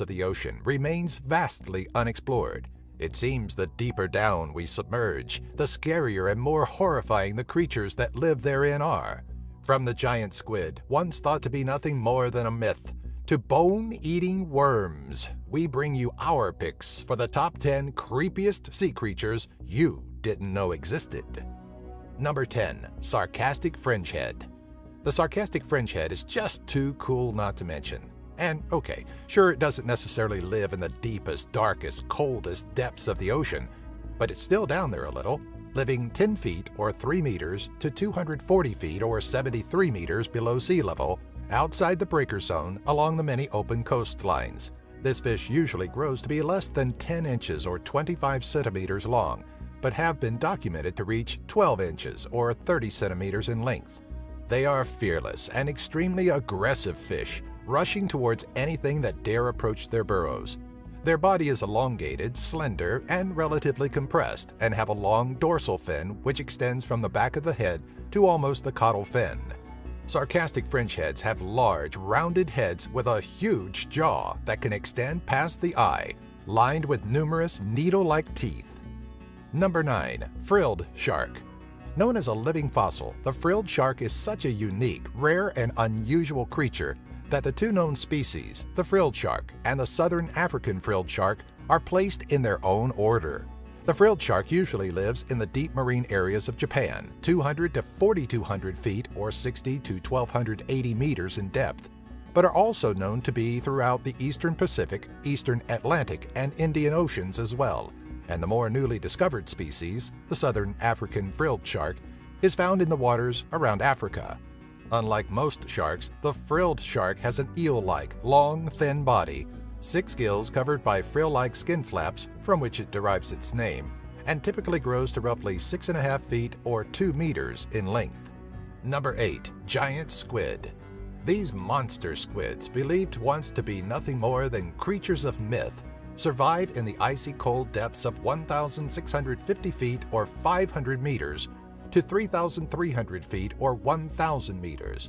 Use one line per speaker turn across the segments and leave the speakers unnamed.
of the ocean remains vastly unexplored. It seems the deeper down we submerge, the scarier and more horrifying the creatures that live therein are. From the giant squid, once thought to be nothing more than a myth, to bone-eating worms, we bring you our picks for the top 10 creepiest sea creatures you didn't know existed. Number 10. Sarcastic Fringehead The sarcastic fringehead is just too cool not to mention. And okay, sure it doesn't necessarily live in the deepest, darkest, coldest depths of the ocean, but it's still down there a little, living 10 feet or 3 meters to 240 feet or 73 meters below sea level, outside the breaker zone along the many open coastlines. This fish usually grows to be less than 10 inches or 25 centimeters long, but have been documented to reach 12 inches or 30 centimeters in length. They are fearless and extremely aggressive fish, rushing towards anything that dare approach their burrows. Their body is elongated, slender, and relatively compressed, and have a long dorsal fin which extends from the back of the head to almost the caudal fin. Sarcastic French fringeheads have large, rounded heads with a huge jaw that can extend past the eye, lined with numerous needle-like teeth. Number 9. Frilled Shark Known as a living fossil, the frilled shark is such a unique, rare, and unusual creature that the two known species, the frilled shark and the southern African frilled shark, are placed in their own order. The frilled shark usually lives in the deep marine areas of Japan, 200 to 4,200 feet or 60 to 1,280 meters in depth, but are also known to be throughout the eastern Pacific, eastern Atlantic, and Indian Oceans as well. And the more newly discovered species, the southern African frilled shark, is found in the waters around Africa. Unlike most sharks, the frilled shark has an eel-like, long, thin body, six gills covered by frill-like skin flaps from which it derives its name, and typically grows to roughly 6.5 feet or 2 meters in length. Number 8. Giant Squid These monster squids, believed once to be nothing more than creatures of myth, survive in the icy cold depths of 1,650 feet or 500 meters to 3,300 feet or 1,000 meters.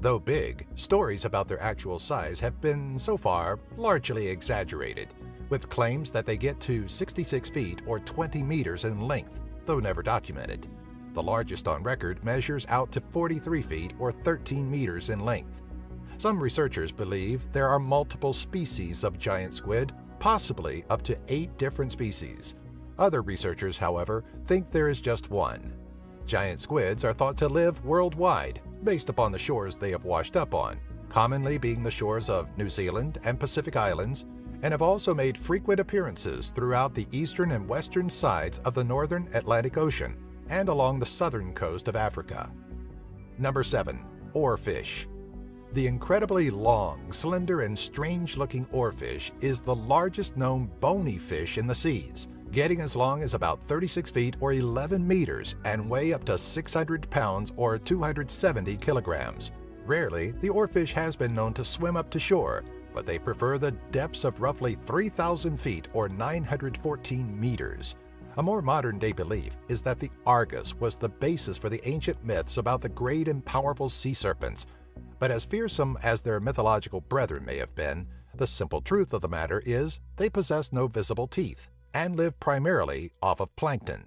Though big, stories about their actual size have been, so far, largely exaggerated, with claims that they get to 66 feet or 20 meters in length, though never documented. The largest on record measures out to 43 feet or 13 meters in length. Some researchers believe there are multiple species of giant squid, possibly up to eight different species. Other researchers, however, think there is just one. Giant squids are thought to live worldwide, based upon the shores they have washed up on, commonly being the shores of New Zealand and Pacific Islands, and have also made frequent appearances throughout the eastern and western sides of the northern Atlantic Ocean and along the southern coast of Africa. Number 7. Oarfish The incredibly long, slender, and strange-looking oarfish is the largest known bony fish in the seas, getting as long as about 36 feet or 11 meters and weigh up to 600 pounds or 270 kilograms. Rarely, the oarfish has been known to swim up to shore, but they prefer the depths of roughly 3,000 feet or 914 meters. A more modern-day belief is that the Argus was the basis for the ancient myths about the great and powerful sea serpents. But as fearsome as their mythological brethren may have been, the simple truth of the matter is they possess no visible teeth and live primarily off of plankton.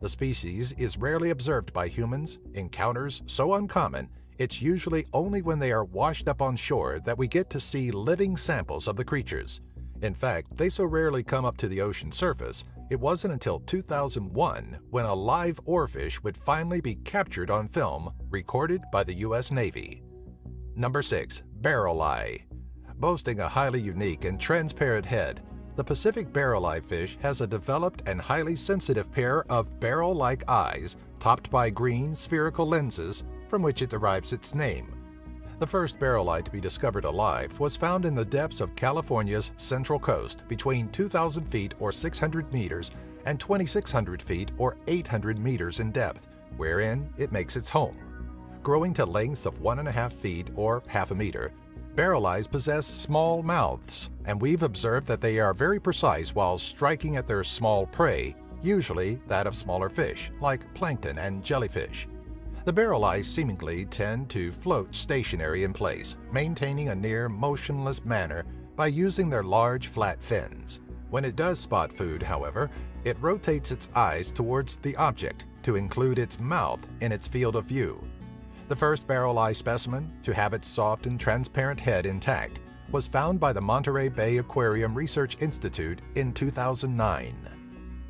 The species is rarely observed by humans, encounters so uncommon, it's usually only when they are washed up on shore that we get to see living samples of the creatures. In fact, they so rarely come up to the ocean surface, it wasn't until 2001 when a live oarfish would finally be captured on film, recorded by the U.S. Navy. Number 6. Barrel Eye Boasting a highly unique and transparent head, the Pacific barrel-eye fish has a developed and highly sensitive pair of barrel-like eyes topped by green spherical lenses from which it derives its name. The first barrel-eye to be discovered alive was found in the depths of California's central coast between 2,000 feet or 600 meters and 2,600 feet or 800 meters in depth, wherein it makes its home. Growing to lengths of one and a half feet or half a meter, Barrel eyes possess small mouths, and we've observed that they are very precise while striking at their small prey, usually that of smaller fish, like plankton and jellyfish. The barrel eyes seemingly tend to float stationary in place, maintaining a near motionless manner by using their large flat fins. When it does spot food, however, it rotates its eyes towards the object to include its mouth in its field of view. The first barrel eye specimen to have its soft and transparent head intact was found by the Monterey Bay Aquarium Research Institute in 2009.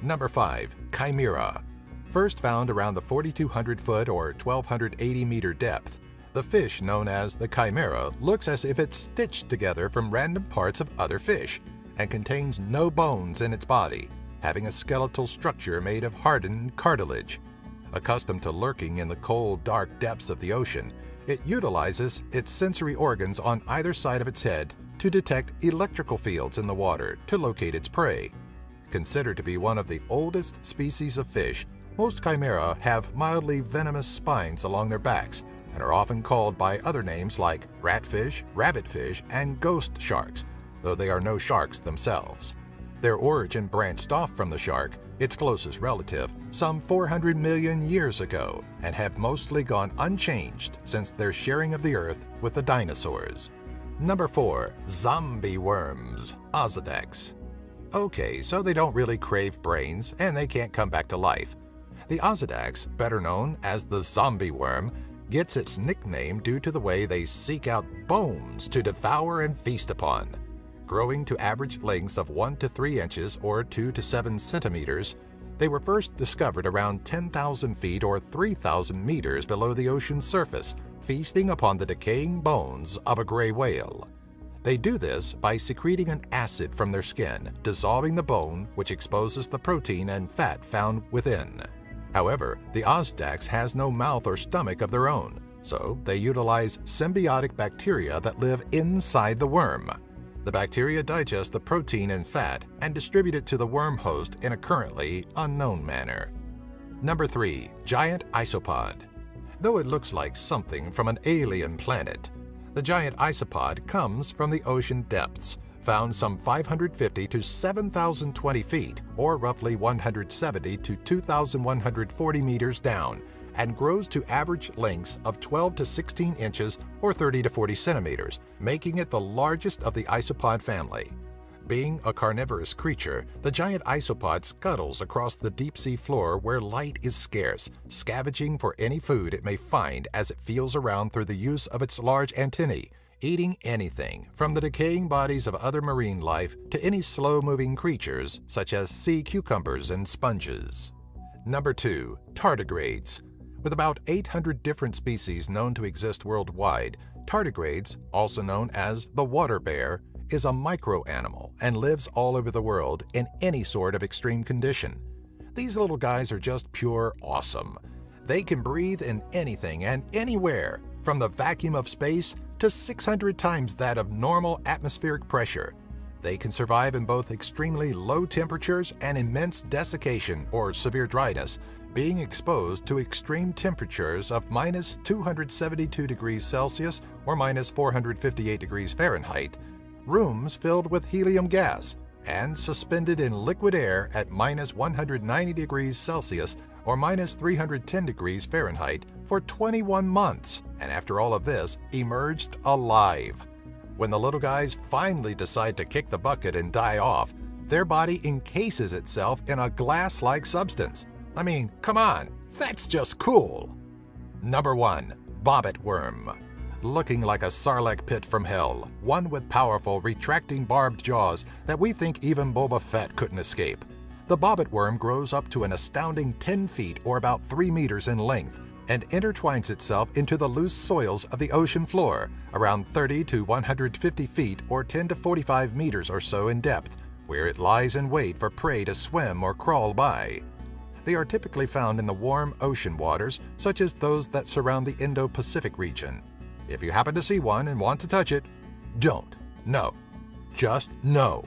Number 5. Chimera. First found around the 4,200 foot or 1,280 meter depth, the fish known as the chimera looks as if it's stitched together from random parts of other fish and contains no bones in its body, having a skeletal structure made of hardened cartilage. Accustomed to lurking in the cold, dark depths of the ocean, it utilizes its sensory organs on either side of its head to detect electrical fields in the water to locate its prey. Considered to be one of the oldest species of fish, most chimera have mildly venomous spines along their backs and are often called by other names like ratfish, rabbitfish, and ghost sharks, though they are no sharks themselves. Their origin branched off from the shark, its closest relative, some 400 million years ago, and have mostly gone unchanged since their sharing of the earth with the dinosaurs. Number 4. Zombie worms, Osedax. Okay, so they don't really crave brains, and they can't come back to life. The Osedax, better known as the zombie worm, gets its nickname due to the way they seek out bones to devour and feast upon. Growing to average lengths of 1 to 3 inches or 2 to 7 centimeters, they were first discovered around 10,000 feet or 3,000 meters below the ocean's surface, feasting upon the decaying bones of a gray whale. They do this by secreting an acid from their skin, dissolving the bone, which exposes the protein and fat found within. However, the Osedax has no mouth or stomach of their own, so they utilize symbiotic bacteria that live inside the worm. The bacteria digest the protein and fat and distribute it to the worm host in a currently unknown manner. Number 3. Giant Isopod Though it looks like something from an alien planet, the giant isopod comes from the ocean depths, found some 550 to 7,020 feet, or roughly 170 to 2,140 meters down, and grows to average lengths of 12 to 16 inches or 30 to 40 centimeters, making it the largest of the isopod family. Being a carnivorous creature, the giant isopod scuttles across the deep-sea floor where light is scarce, scavenging for any food it may find as it feels around through the use of its large antennae, eating anything, from the decaying bodies of other marine life to any slow-moving creatures, such as sea cucumbers and sponges. Number 2. Tardigrades. With about 800 different species known to exist worldwide, tardigrades, also known as the water bear, is a micro-animal and lives all over the world in any sort of extreme condition. These little guys are just pure awesome. They can breathe in anything and anywhere, from the vacuum of space to 600 times that of normal atmospheric pressure. They can survive in both extremely low temperatures and immense desiccation or severe dryness, being exposed to extreme temperatures of minus 272 degrees Celsius or minus 458 degrees Fahrenheit, rooms filled with helium gas, and suspended in liquid air at minus 190 degrees Celsius or minus 310 degrees Fahrenheit for 21 months, and after all of this, emerged alive. When the little guys finally decide to kick the bucket and die off, their body encases itself in a glass-like substance. I mean, come on, that's just cool. Number 1. Bobbit Worm Looking like a sarlacc pit from hell, one with powerful, retracting barbed jaws that we think even Boba Fett couldn't escape. The bobbit worm grows up to an astounding 10 feet or about 3 meters in length and intertwines itself into the loose soils of the ocean floor, around 30 to 150 feet or 10 to 45 meters or so in depth, where it lies in wait for prey to swim or crawl by. They are typically found in the warm ocean waters, such as those that surround the Indo-Pacific region. If you happen to see one and want to touch it, don't. No. Just no.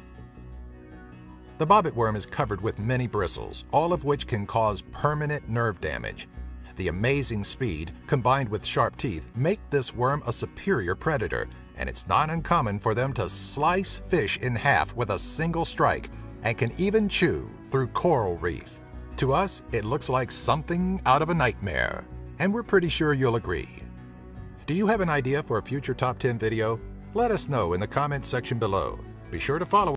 The bobbit worm is covered with many bristles, all of which can cause permanent nerve damage. The amazing speed, combined with sharp teeth, make this worm a superior predator, and it's not uncommon for them to slice fish in half with a single strike, and can even chew through coral reef. To us, it looks like something out of a nightmare, and we're pretty sure you'll agree. Do you have an idea for a future Top 10 video? Let us know in the comments section below. Be sure to follow